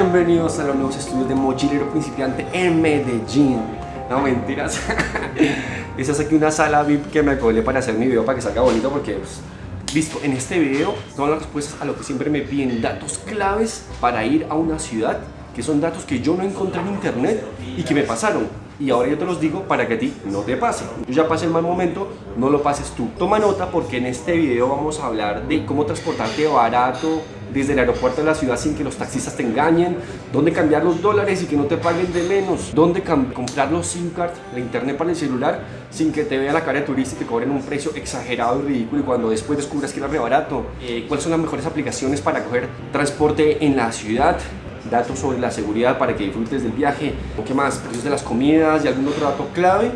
Bienvenidos a los nuevos estudios de Mochilero Principiante en Medellín. No, mentiras. Esta es aquí una sala VIP que me acordé para hacer mi video para que salga bonito porque pues, Listo, en este video son las respuestas a lo que siempre me piden, datos claves para ir a una ciudad, que son datos que yo no encontré en internet y que me pasaron y ahora yo te los digo para que a ti no te pase. Yo ya pasé el mal momento, no lo pases tú. Toma nota porque en este video vamos a hablar de cómo transportarte barato desde el aeropuerto de la ciudad sin que los taxistas te engañen, dónde cambiar los dólares y que no te paguen de menos, dónde comprar los SIM cards, la internet para el celular sin que te vea la cara de turista y te cobren un precio exagerado y ridículo y cuando después descubras que era re barato, eh, cuáles son las mejores aplicaciones para coger transporte en la ciudad, datos sobre la seguridad para que disfrutes del viaje, o qué más, precios de las comidas y algún otro dato clave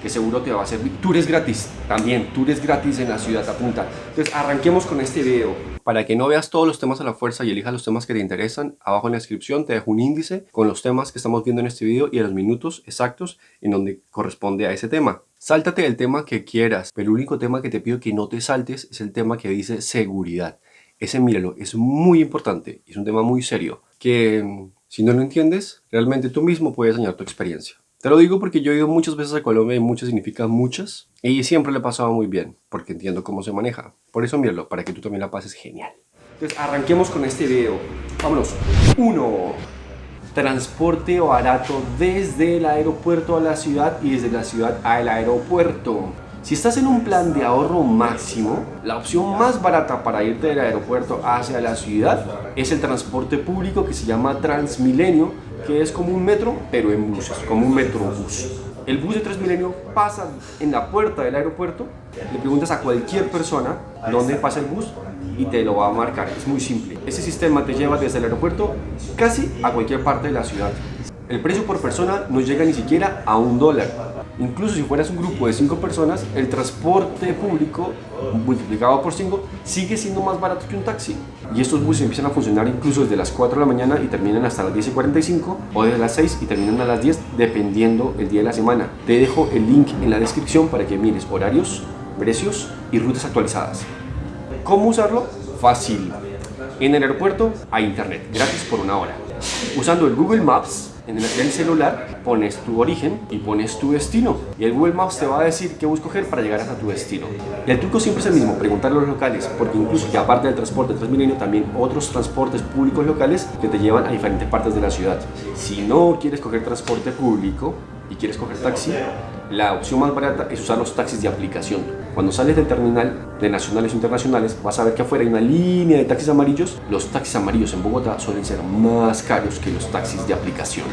que seguro te va a servir. Tours gratis, también, tours gratis en la ciudad, apunta. Entonces, arranquemos con este video. Para que no veas todos los temas a la fuerza y elijas los temas que te interesan, abajo en la descripción te dejo un índice con los temas que estamos viendo en este video y a los minutos exactos en donde corresponde a ese tema. Sáltate el tema que quieras, pero el único tema que te pido que no te saltes es el tema que dice seguridad. Ese míralo, es muy importante, es un tema muy serio que si no lo entiendes, realmente tú mismo puedes dañar tu experiencia. Te lo digo porque yo he ido muchas veces a Colombia y muchas significa muchas y siempre le he pasado muy bien porque entiendo cómo se maneja. Por eso míralo, para que tú también la pases genial. Entonces arranquemos con este video. Vámonos. 1. Transporte barato desde el aeropuerto a la ciudad y desde la ciudad al aeropuerto. Si estás en un plan de ahorro máximo, la opción más barata para irte del aeropuerto hacia la ciudad es el transporte público que se llama Transmilenio, que es como un metro, pero en buses, como un metrobús. El bus de Transmilenio pasa en la puerta del aeropuerto, le preguntas a cualquier persona dónde pasa el bus y te lo va a marcar, es muy simple. Ese sistema te lleva desde el aeropuerto casi a cualquier parte de la ciudad. El precio por persona no llega ni siquiera a un dólar. Incluso si fueras un grupo de 5 personas, el transporte público multiplicado por 5 sigue siendo más barato que un taxi. Y estos buses empiezan a funcionar incluso desde las 4 de la mañana y terminan hasta las 10 y 45 o desde las 6 y terminan a las 10 dependiendo el día de la semana. Te dejo el link en la descripción para que mires horarios, precios y rutas actualizadas. ¿Cómo usarlo? Fácil. En el aeropuerto hay internet, gratis por una hora. Usando el Google Maps en el, celular pones tu origen y pones tu destino y el Google Maps te va a decir qué bus coger para llegar hasta tu destino. Y el truco siempre es el mismo, preguntar a los locales, porque incluso que aparte del transporte Transmilenio, también otros transportes públicos locales que te llevan a diferentes partes de la ciudad. Si no quieres coger transporte público y quieres coger taxi, la opción más barata es usar los taxis de aplicación. Cuando sales del terminal de nacionales o internacionales, vas a ver que afuera hay una línea de taxis amarillos. Los taxis amarillos en Bogotá suelen ser más caros que los taxis de aplicación.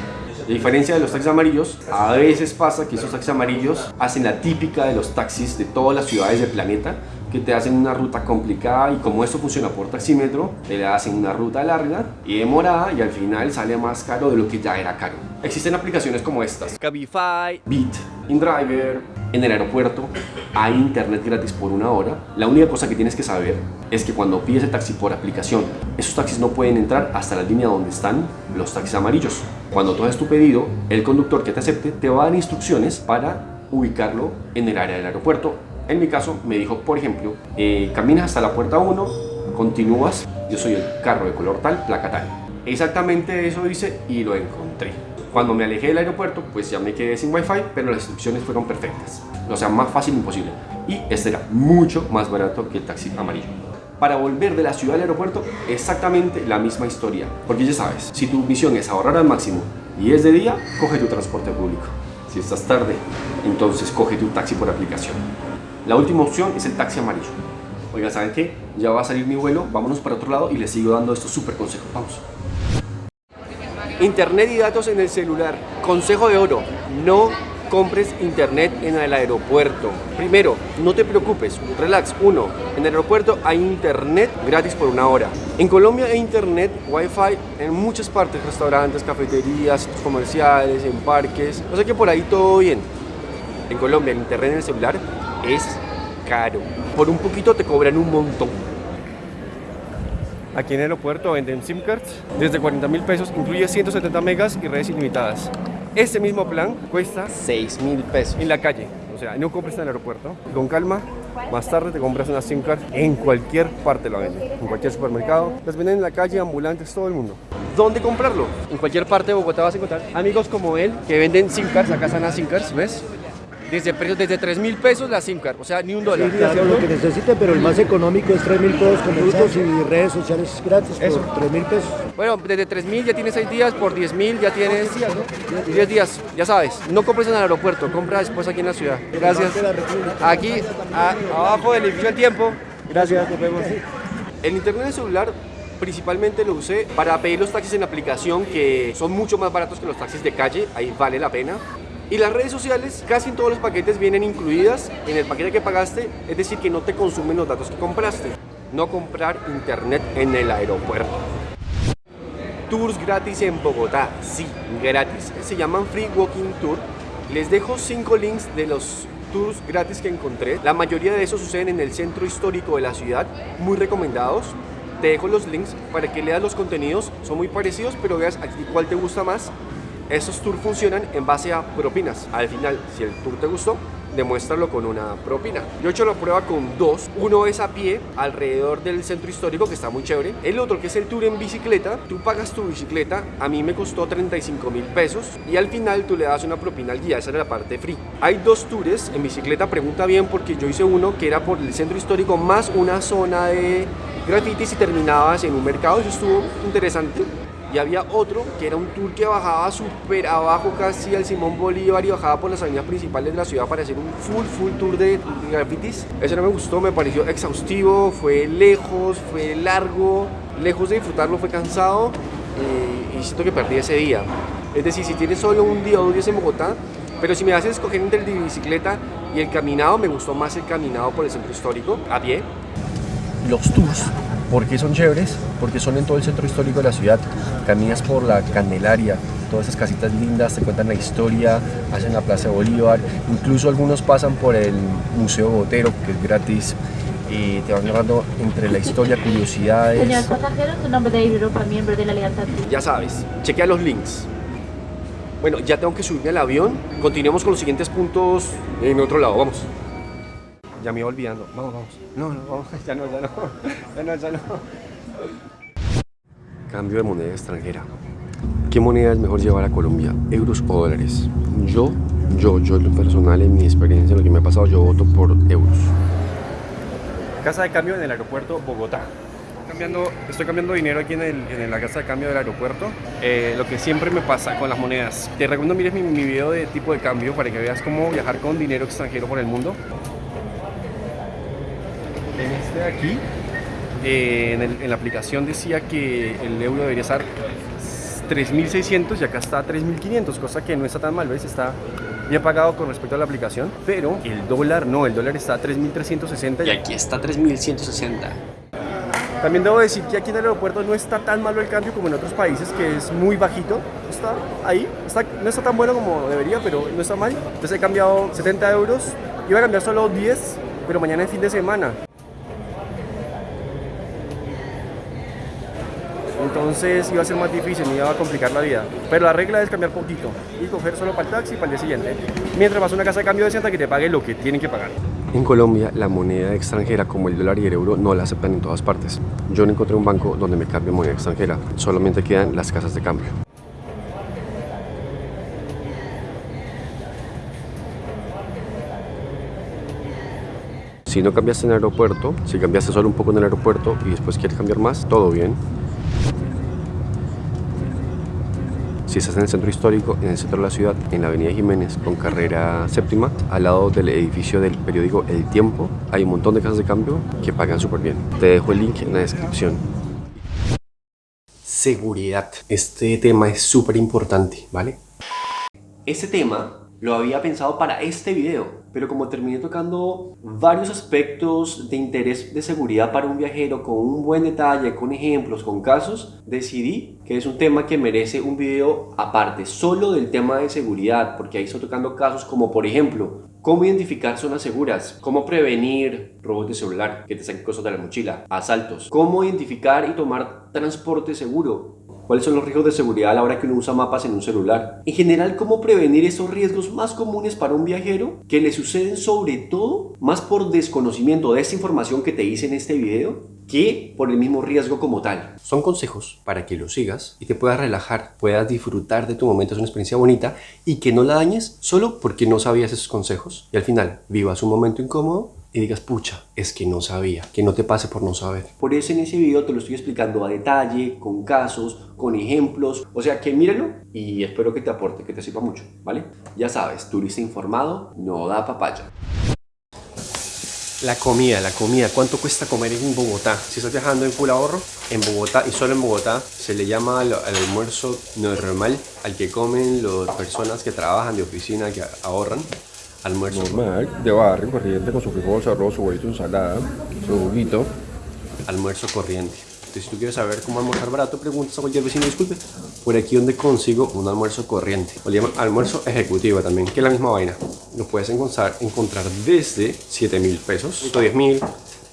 A diferencia de los taxis amarillos, a veces pasa que esos taxis amarillos hacen la típica de los taxis de todas las ciudades del planeta, que te hacen una ruta complicada y como esto funciona por taxímetro, te le hacen una ruta larga y demorada y al final sale más caro de lo que ya era caro. Existen aplicaciones como estas, Cabify, Beat, InDriver, en el aeropuerto hay internet gratis por una hora. La única cosa que tienes que saber es que cuando pides el taxi por aplicación, esos taxis no pueden entrar hasta la línea donde están los taxis amarillos. Cuando tú haces tu pedido, el conductor que te acepte te va a dar instrucciones para ubicarlo en el área del aeropuerto en mi caso me dijo, por ejemplo, eh, caminas hasta la puerta 1, continúas, yo soy el carro de color tal, placa tal. Exactamente eso dice y lo encontré. Cuando me alejé del aeropuerto, pues ya me quedé sin wifi, pero las instrucciones fueron perfectas. O sea, más fácil imposible. Y este era mucho más barato que el taxi amarillo. Para volver de la ciudad al aeropuerto, exactamente la misma historia. Porque ya sabes, si tu misión es ahorrar al máximo y es de día, coge tu transporte público. Si estás tarde, entonces coge tu taxi por aplicación. La última opción es el taxi amarillo. Oiga, ¿saben qué? Ya va a salir mi vuelo, vámonos para otro lado y les sigo dando estos súper consejos. Vamos. Internet y datos en el celular. Consejo de oro, no compres internet en el aeropuerto. Primero, no te preocupes, relax. Uno, en el aeropuerto hay internet gratis por una hora. En Colombia hay internet, wifi en muchas partes, restaurantes, cafeterías, comerciales, en parques. O sea que por ahí todo bien. En Colombia el internet en el celular es caro. Por un poquito te cobran un montón. Aquí en el aeropuerto venden SIM cards desde 40 mil pesos, incluye 170 megas y redes ilimitadas. Este mismo plan cuesta 6 mil pesos en la calle. O sea, no compres en el aeropuerto. Con calma, más tarde te compras una SIM card en cualquier parte la venden. En cualquier supermercado. Las venden en la calle, ambulantes, todo el mundo. dónde comprarlo. En cualquier parte de Bogotá vas a encontrar amigos como él que venden SIM cards, acá están las SIM cards, ¿ves? Desde precios desde 3 mil pesos la SIM card, o sea, ni un dólar. Sí, claro, lo que necesite, pero el más económico es 3 mil pesos con Bluetooth y redes sociales gratis Eso. por 3 mil pesos. Bueno, desde 3 mil ya tienes 6 días, por 10 mil ya tienes 10 días, ya sabes. No compres en el aeropuerto, compra después aquí en la ciudad. Gracias. Aquí, a- abajo del edificio del tiempo. Gracias, nos vemos. El internet de celular principalmente lo usé para pedir los taxis en aplicación que son mucho más baratos que los taxis de calle, ahí vale la pena. Y las redes sociales, casi en todos los paquetes vienen incluidas en el paquete que pagaste, es decir, que no te consumen los datos que compraste. No comprar internet en el aeropuerto. Tours gratis en Bogotá, sí, gratis. Se llaman Free Walking Tour. Les dejo cinco links de los tours gratis que encontré. La mayoría de esos suceden en el centro histórico de la ciudad, muy recomendados. Te dejo los links para que leas los contenidos, son muy parecidos, pero veas aquí cuál te gusta más. Esos tours funcionan en base a propinas. Al final, si el tour te gustó, demuéstralo con una propina. Yo he hecho la prueba con dos. Uno es a pie alrededor del centro histórico, que está muy chévere. El otro, que es el tour en bicicleta, tú pagas tu bicicleta. A mí me costó 35 mil pesos. Y al final tú le das una propina al guía. Esa era la parte free. Hay dos tours en bicicleta. Pregunta bien, porque yo hice uno que era por el centro histórico más una zona de grafitis y terminabas en un mercado. Eso estuvo interesante. Y había otro que era un tour que bajaba súper abajo casi al Simón Bolívar y bajaba por las avenidas principales de la ciudad para hacer un full, full tour de, grafitis. Ese no me gustó, me pareció exhaustivo, fue lejos, fue largo, lejos de disfrutarlo fue cansado eh, y siento que perdí ese día. Es decir, si tienes solo un día o dos días en Bogotá, pero si me haces escoger entre el bicicleta y el caminado, me gustó más el caminado por el centro histórico, a pie, los tours. ¿Por qué son chéveres? Porque son en todo el centro histórico de la ciudad. Caminas por la Candelaria, todas esas casitas lindas, te cuentan la historia, hacen la Plaza de Bolívar, incluso algunos pasan por el Museo Botero, que es gratis, y te van narrando entre la historia, curiosidades. Señores pasajeros, en nombre de Europa, miembro de la Alianza Ya sabes, chequea los links. Bueno, ya tengo que subirme al avión. Continuemos con los siguientes puntos en otro lado. Vamos. Ya me iba olvidando. Vamos, vamos. No, no, vamos. Ya no, ya no. Ya no, ya no. Cambio de moneda extranjera. ¿Qué moneda es mejor llevar a Colombia? ¿Euros o dólares? Yo, yo, yo en lo personal, en mi experiencia, en lo que me ha pasado, yo voto por euros. Casa de cambio en el aeropuerto Bogotá. Cambiando, estoy cambiando dinero aquí en, el- en la casa de cambio del aeropuerto. Eh, lo que siempre me pasa con las monedas. Te recomiendo mires mi, mi video de tipo de cambio para que veas cómo viajar con dinero extranjero por el mundo. Este de aquí, eh, en, el- en la aplicación decía que el euro debería estar 3.600 y acá está 3.500, cosa que no está tan mal, ¿ves? Está bien pagado con respecto a la aplicación, pero el dólar no, el dólar está a 3.360 y aquí está 3.160. También debo decir que aquí en el aeropuerto no está tan malo el cambio como en otros países, que es muy bajito. Está ahí, está, no está tan bueno como debería, pero no está mal. Entonces he cambiado 70 euros, iba a cambiar solo 10, pero mañana es fin de semana. Entonces iba a ser más difícil, me iba a complicar la vida. Pero la regla es cambiar poquito y coger solo para el taxi para el día siguiente. Mientras vas a una casa de cambio decente que te pague lo que tienen que pagar. En Colombia, la moneda extranjera como el dólar y el euro no la aceptan en todas partes. Yo no encontré un banco donde me cambie moneda extranjera, solamente quedan las casas de cambio. Si no cambiaste en el aeropuerto, si cambiaste solo un poco en el aeropuerto y después quieres cambiar más, todo bien. Si estás en el centro histórico, en el centro de la ciudad, en la avenida Jiménez, con carrera séptima, al lado del edificio del periódico El Tiempo, hay un montón de casas de cambio que pagan súper bien. Te dejo el link en la descripción. Seguridad. Este tema es súper importante, ¿vale? Este tema lo había pensado para este video, pero como terminé tocando varios aspectos de interés de seguridad para un viajero con un buen detalle, con ejemplos, con casos, decidí que es un tema que merece un video aparte, solo del tema de seguridad, porque ahí estoy tocando casos como por ejemplo, cómo identificar zonas seguras, cómo prevenir robos de celular, que te saquen cosas de la mochila, asaltos, cómo identificar y tomar transporte seguro, ¿Cuáles son los riesgos de seguridad a la hora que uno usa mapas en un celular? En general, ¿cómo prevenir esos riesgos más comunes para un viajero que le suceden sobre todo más por desconocimiento de esta información que te hice en este video que por el mismo riesgo como tal. Son consejos para que los sigas y te puedas relajar, puedas disfrutar de tu momento, es una experiencia bonita y que no la dañes solo porque no sabías esos consejos y al final vivas un momento incómodo y digas, pucha, es que no sabía, que no te pase por no saber. Por eso en ese video te lo estoy explicando a detalle, con casos, con ejemplos, o sea que míralo y espero que te aporte, que te sirva mucho, ¿vale? Ya sabes, turista informado no da papaya. La comida, la comida, ¿cuánto cuesta comer en Bogotá? Si estás viajando en full ahorro, en Bogotá y solo en Bogotá se le llama al, al almuerzo normal al que comen las personas que trabajan de oficina, que ahorran almuerzo. Normal, de barrio, corriente, con su frijol, su arroz, su huevito, ensalada, su juguito. almuerzo corriente. Entonces, si tú quieres saber cómo almorzar barato, preguntas a cualquier vecino, disculpe, por aquí donde consigo un almuerzo corriente. O le llaman almuerzo ejecutivo también, que es la misma vaina. Lo puedes encontrar, encontrar desde 7 mil pesos, 10 mil,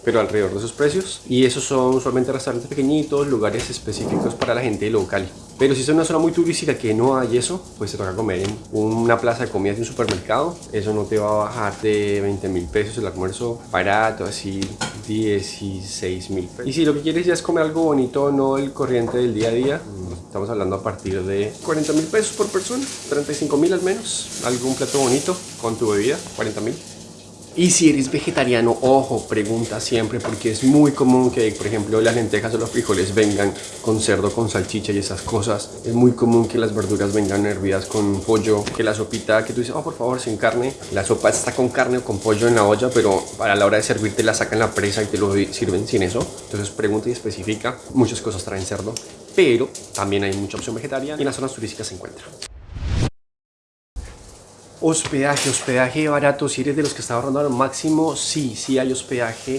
pero alrededor de esos precios. Y esos son usualmente restaurantes pequeñitos, lugares específicos para la gente local. Pero si es una zona muy turística que no hay eso, pues te toca comer en una plaza de comidas de un supermercado. Eso no te va a bajar de 20 mil pesos el almuerzo barato, así 16 mil pesos. Y si lo que quieres ya es comer algo bonito, no el corriente del día a día, estamos hablando a partir de 40 mil pesos por persona, 35 mil al menos, algún plato bonito con tu bebida, 40 mil. Y si eres vegetariano, ojo, pregunta siempre porque es muy común que, por ejemplo, las lentejas o los frijoles vengan con cerdo, con salchicha y esas cosas. Es muy común que las verduras vengan hervidas con pollo, que la sopita que tú dices, oh, por favor, sin carne. La sopa está con carne o con pollo en la olla, pero para la hora de servirte la sacan la presa y te lo sirven sin eso. Entonces pregunta y especifica. Muchas cosas traen cerdo, pero también hay mucha opción vegetariana y en las zonas turísticas se encuentra. Hospedaje, hospedaje barato. Si eres de los que está ahorrando al máximo, sí, sí hay hospedaje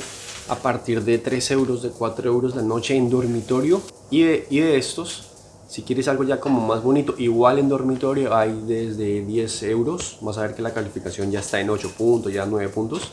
a partir de 3 euros, de 4 euros la noche en dormitorio. Y de, y de estos, si quieres algo ya como más bonito, igual en dormitorio hay desde 10 euros. Vas a ver que la calificación ya está en 8 puntos, ya 9 puntos.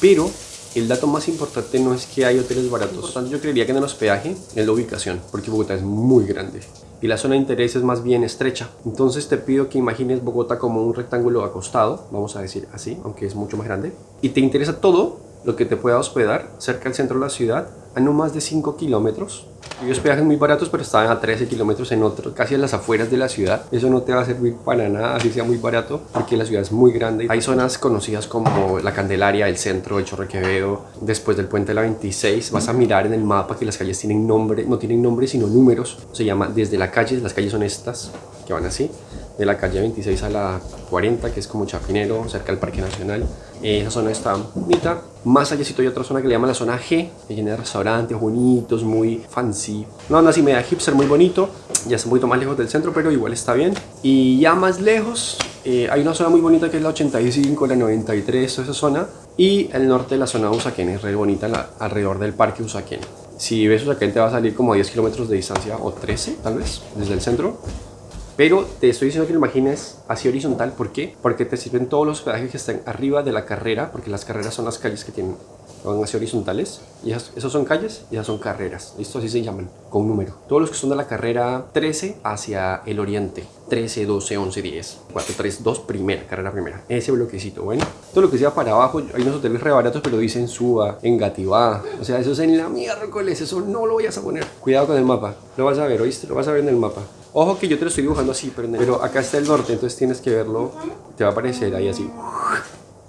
Pero el dato más importante no es que hay hoteles baratos. Por tanto, yo creería que en el hospedaje es la ubicación, porque Bogotá es muy grande y la zona de interés es más bien estrecha. Entonces te pido que imagines Bogotá como un rectángulo acostado, vamos a decir así, aunque es mucho más grande, y te interesa todo lo que te pueda hospedar cerca del centro de la ciudad a no más de 5 kilómetros. Hay hospedajes muy baratos, pero están a 13 kilómetros en otro, casi a las afueras de la ciudad. Eso no te va a servir para nada, así sea muy barato, porque la ciudad es muy grande. Hay zonas conocidas como la Candelaria, el centro, el Chorro Quevedo, después del puente de la 26. Vas a mirar en el mapa que las calles tienen nombre, no tienen nombre, sino números. Se llama desde la calle, las calles son estas, que van así de la calle 26 a la 40, que es como Chapinero, cerca del Parque Nacional. Esa zona está bonita. Más allá hay otra zona que le llaman la zona G, que tiene restaurantes bonitos, muy fancy. Una onda así media hipster, muy bonito. Ya es un poquito más lejos del centro, pero igual está bien. Y ya más lejos, eh, hay una zona muy bonita que es la 85, la 93, toda esa zona. Y el norte de la zona Usaquén es re bonita, alrededor del Parque Usaquén. Si ves Usaquén te va a salir como a 10 kilómetros de distancia, o 13 tal vez, desde el centro. Pero te estoy diciendo que lo imagines así horizontal. ¿Por qué? Porque te sirven todos los hospedajes que están arriba de la carrera, porque las carreras son las calles que tienen van así horizontales y esas, esos son calles y esas son carreras listo así se llaman con número. Todos los que son de la carrera 13 hacia el oriente 13 12 11 10 4 3 2 primera carrera primera. Ese bloquecito bueno. Todo lo que sea para abajo hay unos hoteles re baratos pero dicen suba engativá. O sea eso es en la miércoles eso no lo vayas a poner. Cuidado con el mapa lo vas a ver oíste lo vas a ver en el mapa Ojo que yo te lo estoy dibujando así, pero, acá está el norte, entonces tienes que verlo. Te va a aparecer ahí así.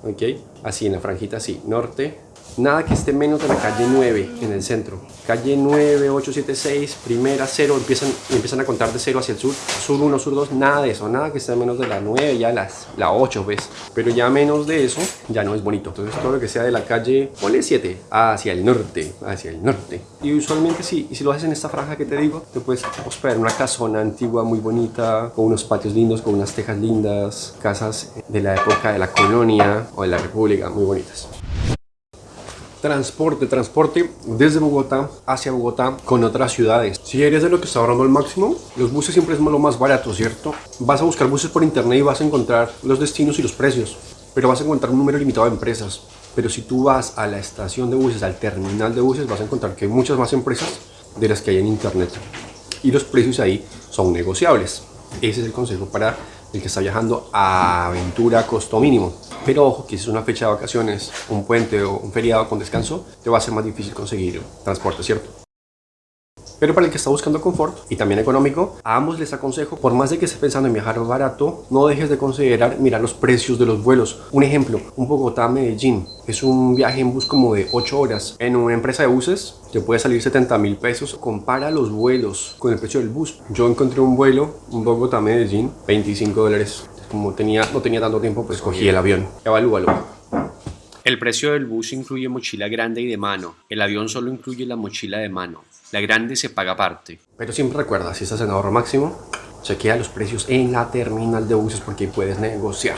¿Ok? Así, en la franjita así. Norte, nada que esté menos de la calle 9 en el centro. Calle 9, 8, 7, 6, primera, 0, empiezan, empiezan a contar de 0 hacia el sur. Sur 1, sur 2, nada de eso, nada que esté menos de la 9, ya las, la 8, ¿ves? Pero ya menos de eso, ya no es bonito. Entonces todo lo que sea de la calle, ponle 7, hacia el norte, hacia el norte. Y usualmente si, si lo haces en esta franja que te digo, te puedes hospedar en una casona antigua muy bonita, con unos patios lindos, con unas tejas lindas, casas de la época de la colonia o de la república, muy bonitas. Transporte, transporte desde Bogotá hacia Bogotá con otras ciudades. Si eres de lo que está ahorrando al máximo, los buses siempre es lo más barato, ¿cierto? Vas a buscar buses por internet y vas a encontrar los destinos y los precios, pero vas a encontrar un número limitado de empresas. Pero si tú vas a la estación de buses, al terminal de buses, vas a encontrar que hay muchas más empresas de las que hay en internet. y los precios ahí son negociables. Ese es el consejo para el que está viajando a aventura a costo mínimo. Pero ojo, que si es una fecha de vacaciones, un puente o un feriado con descanso, te va a ser más difícil conseguir transporte, ¿cierto? Pero para el que está buscando confort y también económico, a ambos les aconsejo, por más de que estés pensando en viajar barato, no dejes de considerar mirar los precios de los vuelos. Un ejemplo, un Bogotá-Medellín es un viaje en bus como de 8 horas. En una empresa de buses te puede salir 70 mil pesos. Compara los vuelos con el precio del bus. Yo encontré un vuelo, un Bogotá-Medellín, 25 dólares. Como tenía, no tenía tanto tiempo, pues cogí el avión. Evalúalo. El precio del bus incluye mochila grande y de mano. El avión solo incluye la mochila de mano. La grande se paga aparte. Pero siempre recuerda, si estás en ahorro máximo, chequea los precios en la terminal de buses porque ahí puedes negociar.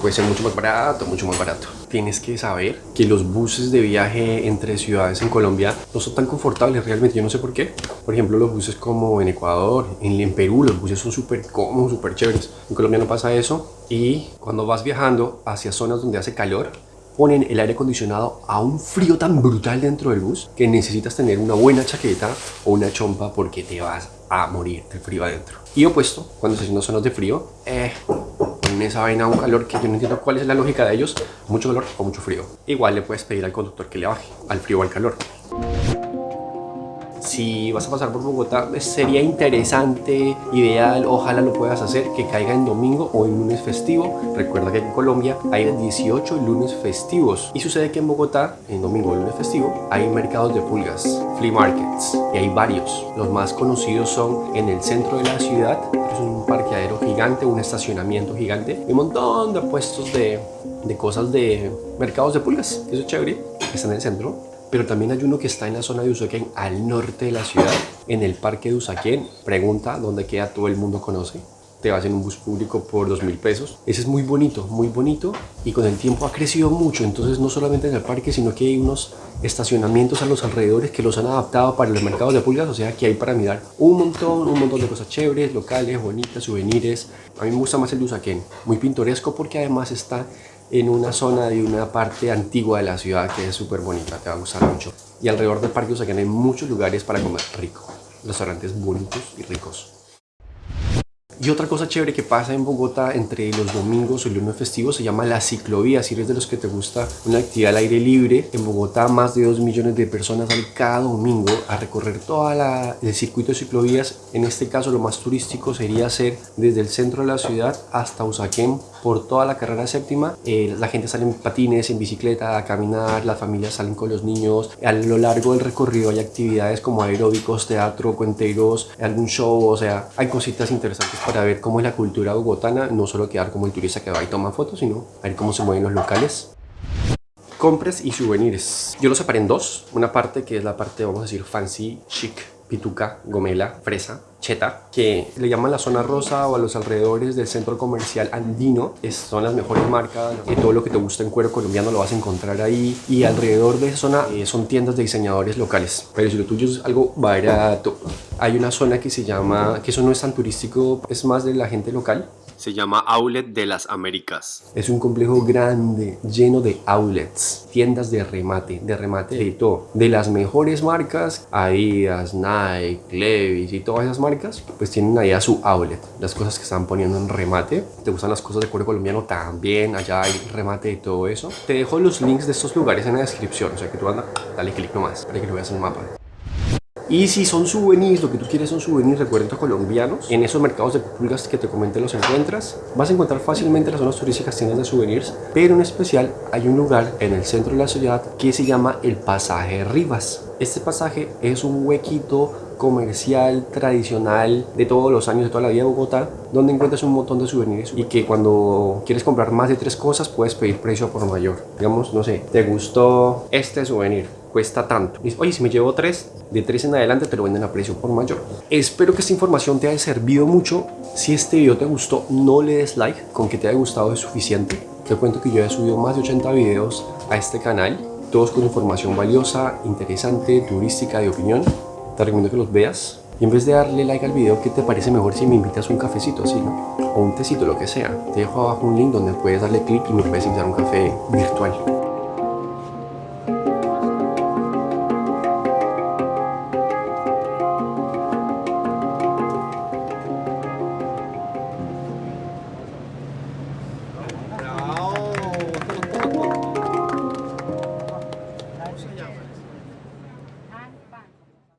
Puede ser mucho más barato, mucho más barato. Tienes que saber que los buses de viaje entre ciudades en Colombia no son tan confortables realmente, yo no sé por qué. Por ejemplo, los buses como en Ecuador, en, en Perú, los buses son súper cómodos, súper chéveres. En Colombia no pasa eso. Y cuando vas viajando hacia zonas donde hace calor, ponen el aire acondicionado a un frío tan brutal dentro del bus que necesitas tener una buena chaqueta o una chompa porque te vas a morir del frío adentro. Y opuesto, cuando se haciendo zonas de frío, eh, ponen esa vaina a un calor que yo no entiendo cuál es la lógica de ellos, mucho calor o mucho frío. Igual le puedes pedir al conductor que le baje al frío o al calor si vas a pasar por Bogotá, pues, sería interesante, ideal, ojalá lo puedas hacer, que caiga en domingo o en lunes festivo. Recuerda que en Colombia hay 18 lunes festivos y sucede que en Bogotá, en domingo o lunes festivo, hay mercados de pulgas, flea markets, y hay varios. Los más conocidos son en el centro de la ciudad, es un parqueadero gigante, un estacionamiento gigante, y un montón de puestos de, de cosas de mercados de pulgas, eso es chévere, está en el centro pero también hay uno que está en la zona de Usaquén, al norte de la ciudad, en el parque de Usaquén. Pregunta dónde queda, todo el mundo conoce. Te vas en un bus público por dos mil pesos. Ese es muy bonito, muy bonito y con el tiempo ha crecido mucho. Entonces no solamente en el parque, sino que hay unos estacionamientos a los alrededores que los han adaptado para los mercados de pulgas. O sea que hay para mirar un montón, un montón de cosas chéveres, locales, bonitas, souvenirs. A mí me gusta más el Usaquén, muy pintoresco porque además está en una zona de una parte antigua de la ciudad que es súper bonita, te va a gustar mucho. Y alrededor del parque Usaquén hay muchos lugares para comer rico, restaurantes bonitos y ricos. Y otra cosa chévere que pasa en Bogotá entre los domingos y lunes festivos se llama la ciclovía. Si eres de los que te gusta una actividad al aire libre, en Bogotá más de 2 millones de personas salen cada domingo a recorrer todo el circuito de ciclovías. En este caso lo más turístico sería hacer desde el centro de la ciudad hasta Usaquén por toda la carrera séptima. Eh, la gente sale en patines, en bicicleta, a caminar, las familias salen con los niños. A lo largo del recorrido hay actividades como aeróbicos, teatro, cuenteros, algún show, o sea, hay cositas interesantes para ver cómo es la cultura bogotana, no solo quedar como el turista que va y toma fotos, sino ver cómo se mueven los locales. Compras y souvenirs. Yo los separé en dos. Una parte que es la parte, vamos a decir, fancy, chic, pituca, gomela, fresa, cheta, que le llaman la zona rosa o a los alrededores del centro comercial andino. Es, son las mejores marcas, y todo lo que te gusta en cuero colombiano lo vas a encontrar ahí. Y alrededor de esa zona eh, son tiendas de diseñadores locales. Pero si lo tuyo es algo barato, hay una zona que se llama, que eso no es tan turístico, es más de la gente local, se llama Outlet de las Américas. Es un complejo grande, lleno de outlets, tiendas de remate, de remate de todo. De las mejores marcas, Adidas, Nike, Levi's y todas esas marcas, pues tienen ahí a su outlet. Las cosas que están poniendo en remate. ¿Te gustan las cosas de cuero colombiano? También allá hay remate de todo eso. Te dejo los links de estos lugares en la descripción, o sea que tú anda, dale clic nomás para que lo veas en el mapa. Y si son souvenirs, lo que tú quieres son souvenirs, recuerdos colombianos, en esos mercados de pulgas que te comenté los encuentras, vas a encontrar fácilmente las zonas turísticas tiendas de souvenirs, pero en especial hay un lugar en el centro de la ciudad que se llama el Pasaje Rivas. Este pasaje es un huequito comercial tradicional de todos los años de toda la vida de Bogotá donde encuentras un montón de souvenirs y que cuando quieres comprar más de tres cosas puedes pedir precio por mayor digamos no sé te gustó este souvenir cuesta tanto. Oye, si me llevo tres, de tres en adelante te lo venden a precio por mayor. Espero que esta información te haya servido mucho. Si este video te gustó, no le des like. Con que te haya gustado es suficiente. Te cuento que yo he subido más de 80 videos a este canal. Todos con información valiosa, interesante, turística, de opinión. Te recomiendo que los veas. Y en vez de darle like al video, ¿qué te parece mejor si me invitas un cafecito así? O un tecito, lo que sea. Te dejo abajo un link donde puedes darle clic y me puedes invitar un café virtual.